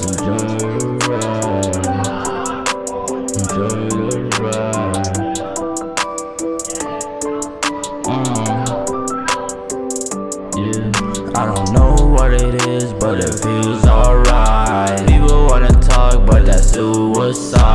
Enjoy the ride. Enjoy the ride. Mm. Yeah. I don't know what it is, but it feels alright. People wanna talk, but that's suicide.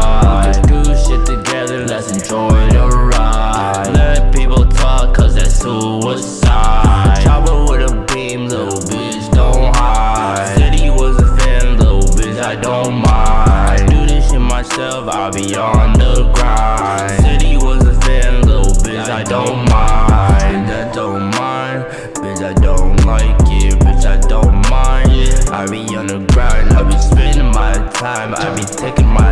Myself, I'll be on the grind. Said he was a fan, little bitch, I don't mind. I don't mind, bitch, I don't like it, bitch, I don't mind. I be on the grind, I be spending my time, I be taking my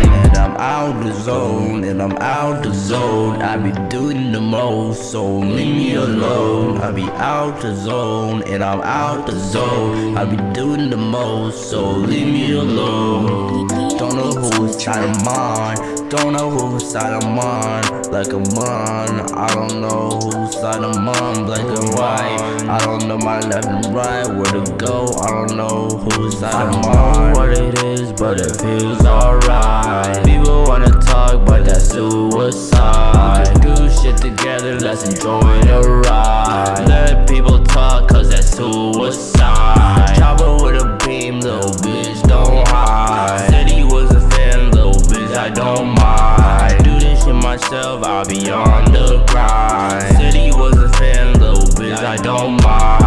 dying. And I'm out the zone, and I'm out the zone, I be doing the most, so leave me alone. I be out the zone, and I'm out the zone, I be doing the most, so leave me alone. Don't know who's side I'm on, don't know whose side I'm on, like I'm on. I don't know whose side I'm on, black and white. I don't know my left and right, where to go. I don't know whose side I'm on. I don't know what it is, but it feels alright. People wanna talk, but that's suicide. We can do shit together, let's enjoy the ride. Let people talk, cause that's suicide. myself, I'll be on the grind. City was a fan, little bitch, I don't mind.